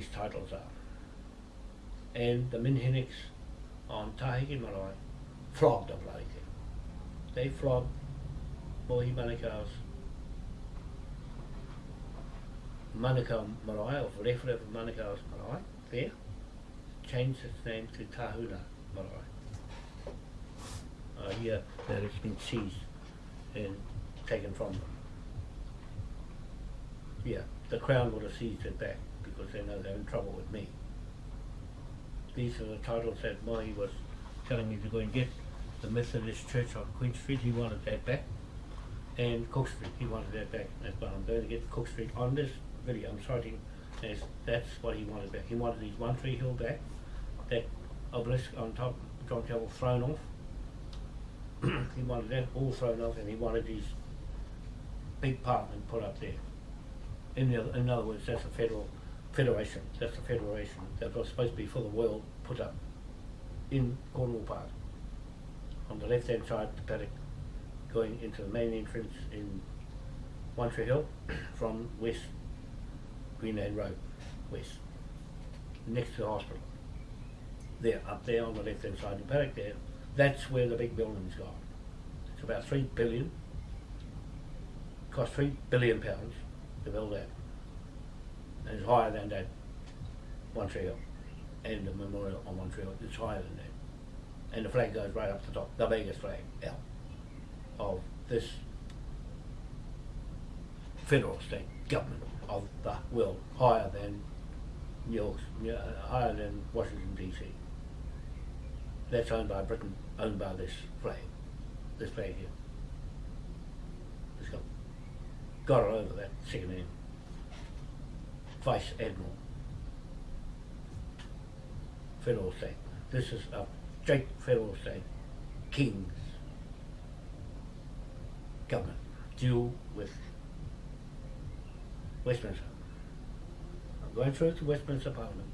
these titles are. And the Minhinnicks on Tahiki Marae flogged the bloody thing. They flogged Mohi Manukau's Manukau Marae, or Rewhare of Manukau's Marae, there, changed its name to Tahuna Marae. Hear that it's been seized and taken from them. Yeah, the Crown would have seized it back because they know they're in trouble with me. These are the titles that Mohi was telling me to go and get. The Methodist Church on Queen Street, he wanted that back. And Cook Street, he wanted that back. That's why I'm going to get Cook Street on this video. I'm citing as that's what he wanted back. He wanted his One Tree Hill back, that obelisk on top, John Campbell thrown off. he wanted that all thrown off and he wanted his big parliament put up there. In, the, in other words, that's a federal federation. That's the federation that was supposed to be for the world put up in Cornwall Park. On the left hand side, the paddock going into the main entrance in One Tree Hill from west Greenlane Road, west, next to the hospital. There, up there on the left hand side, of the paddock there, that's where the big building's gone. It's about three billion, cost three billion pounds to build that. It's higher than that Hill. And the memorial on Hill, it's higher than that. And the flag goes right up the top, the biggest flag out of this federal state government of the world, higher than New York, higher than Washington DC. That's owned by Britain, owned by this flag, this flag here. It's got, got it over that second name. Vice Admiral. Federal state. This is a straight federal state. Kings. Government. Deal with Westminster. I'm going through to Westminster Parliament.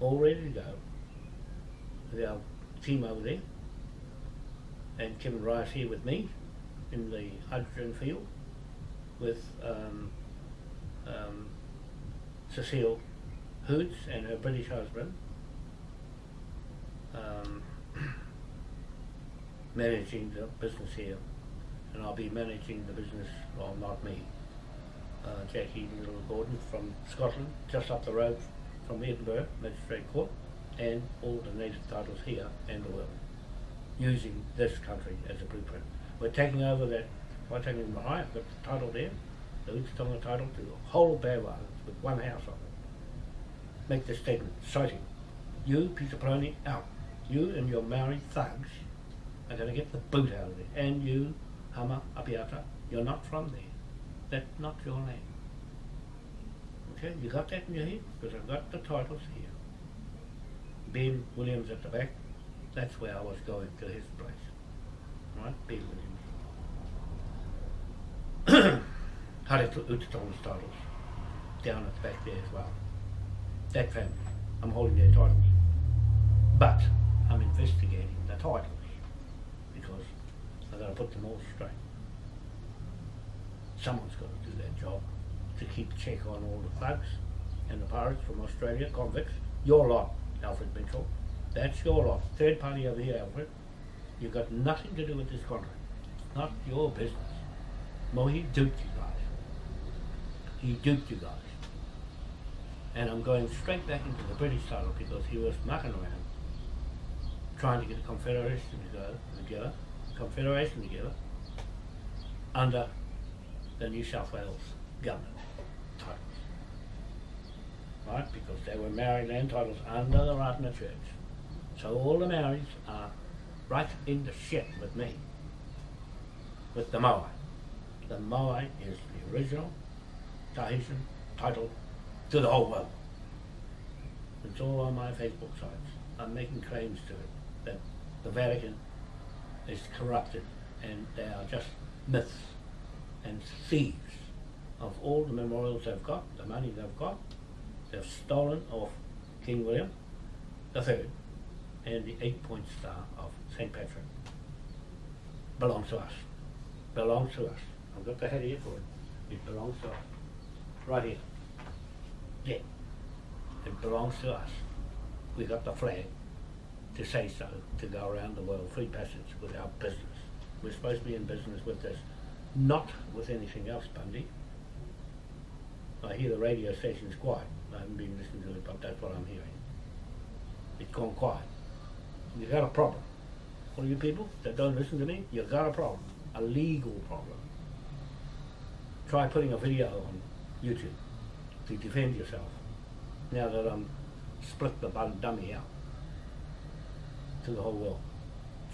All ready to go. With our team over there. And Kevin Rice here with me in the hydrogen field with um, um, Cecile Hoots and her British husband um, managing the business here. And I'll be managing the business, well not me, uh, Jackie Little Gordon from Scotland, just up the road from Edinburgh Magistrate Court and all the native titles here and the world using this country as a blueprint. We're taking over that, by taking got the title there, the title to the whole Islands with one house on it. Make this statement, citing, you, Peter Poloni, out. You and your Maori thugs are going to get the boot out of it. And you, Hama Apiata, you're not from there. That's not your name. Okay, you got that in your head? Because I've got the titles here. Ben Williams at the back, that's where I was going to his place. Right, Ben Williams. Hare Utatonga's titles, down at the back there as well. That family, I'm holding their titles. But I'm investigating the titles because I've got to put them all straight. Someone's got to do that job to keep check on all the thugs and the pirates from Australia, convicts. Your lot, Alfred Mitchell. That's your lot. Third party over here, Alfred. You've got nothing to do with this contract. It's not your business. Mohi duped you guys. He duped you guys. And I'm going straight back into the British title because he was mucking around trying to get a confederation to go together, confederation together under the New South Wales government titles. Right? Because they were Maori land titles under the Ratana Church. So all the Maoris are right in the shit with me. With the Moai. The Moai is the original Tahitian title to the whole world. It's all on my Facebook sites. I'm making claims to it that the Vatican is corrupted and they are just myths and thieves of all the memorials they've got, the money they've got. They've stolen off King William III and the eight-point star of St. Patrick. Belongs to us. Belongs to us. I've got the head here for it. It belongs to us. Right here. Yeah. It belongs to us. We got the flag to say so, to go around the world, free passage with our business. We're supposed to be in business with this, not with anything else, Bundy. I hear the radio station's quiet. I haven't been listening to it, but that's what I'm hearing. It's gone quiet. You've got a problem. All you people that don't listen to me, you've got a problem. A legal problem. Try putting a video on YouTube to defend yourself. Now that I'm split the bun dummy out to the whole world.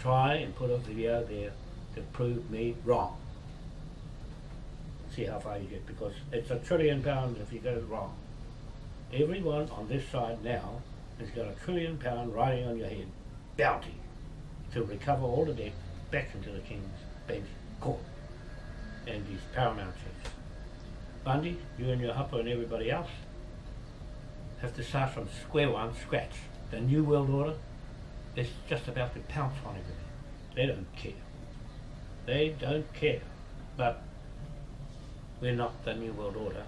Try and put a video there to prove me wrong. See how far you get because it's a trillion pounds if you get it wrong. Everyone on this side now has got a trillion pound riding on your head bounty to recover all the debt back into the King's Bench Court and these paramount chiefs. Bundy, you and your hupper and everybody else have to start from square one, scratch. The New World Order is just about to pounce on everything. They don't care. They don't care. But we're not the New World Order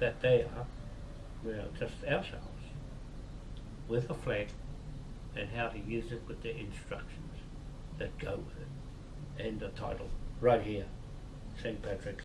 that they are. We're just ourselves with a flag and how to use it with the instructions that go with it and the title right here, St. Patrick's